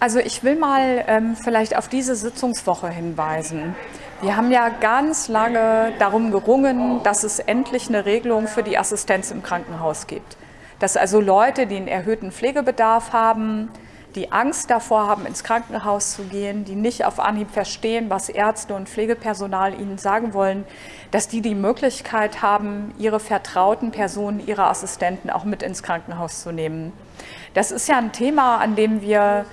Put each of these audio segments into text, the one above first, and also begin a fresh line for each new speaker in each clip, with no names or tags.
Also ich will mal ähm, vielleicht auf diese Sitzungswoche hinweisen. Wir haben ja ganz lange darum gerungen, dass es endlich eine Regelung für die Assistenz im Krankenhaus gibt. Dass also Leute, die einen erhöhten Pflegebedarf haben, die Angst davor haben, ins Krankenhaus zu gehen, die nicht auf Anhieb verstehen, was Ärzte und Pflegepersonal ihnen sagen wollen, dass die die Möglichkeit haben, ihre vertrauten Personen, ihre Assistenten auch mit ins Krankenhaus zu nehmen. Das ist ja ein Thema, an dem wir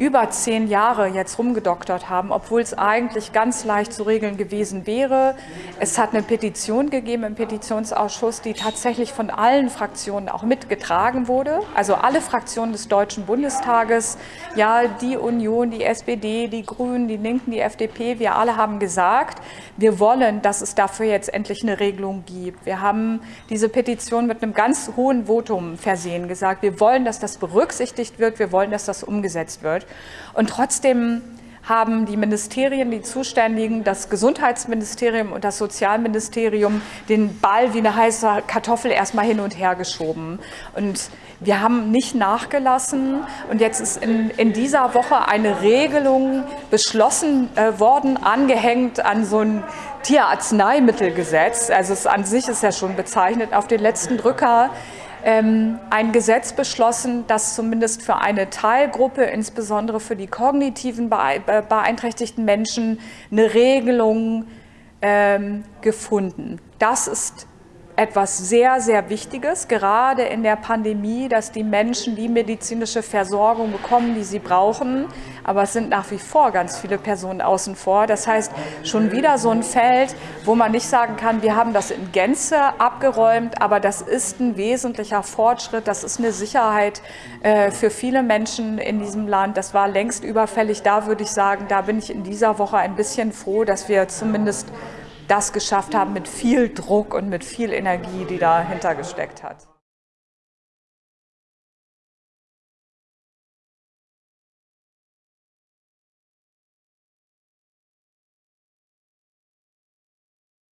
über zehn Jahre jetzt rumgedoktert haben, obwohl es eigentlich ganz leicht zu regeln gewesen wäre. Es hat eine Petition gegeben im Petitionsausschuss, die tatsächlich von allen Fraktionen auch mitgetragen wurde. Also alle Fraktionen des Deutschen Bundestages, ja, die Union, die SPD, die Grünen, die Linken, die FDP, wir alle haben gesagt, wir wollen, dass es dafür jetzt endlich eine Regelung gibt. Wir haben diese Petition mit einem ganz hohen Votum versehen gesagt, wir wollen, dass das berücksichtigt wird, wir wollen, dass das umgesetzt wird. Und trotzdem haben die Ministerien, die Zuständigen, das Gesundheitsministerium und das Sozialministerium den Ball wie eine heiße Kartoffel erstmal hin und her geschoben. Und wir haben nicht nachgelassen und jetzt ist in, in dieser Woche eine Regelung beschlossen äh, worden, angehängt an so ein Tierarzneimittelgesetz. Also es an sich ist ja schon bezeichnet auf den letzten Drücker ein Gesetz beschlossen, das zumindest für eine Teilgruppe, insbesondere für die kognitiven beeinträchtigten Menschen, eine Regelung ähm, gefunden. Das ist etwas sehr, sehr Wichtiges, gerade in der Pandemie, dass die Menschen die medizinische Versorgung bekommen, die sie brauchen. Aber es sind nach wie vor ganz viele Personen außen vor. Das heißt, schon wieder so ein Feld, wo man nicht sagen kann, wir haben das in Gänze abgeräumt, aber das ist ein wesentlicher Fortschritt. Das ist eine Sicherheit äh, für viele Menschen in diesem Land. Das war längst überfällig. Da würde ich sagen, da bin ich in dieser Woche ein bisschen froh, dass wir zumindest das geschafft haben mit viel Druck und mit viel Energie, die dahinter gesteckt hat.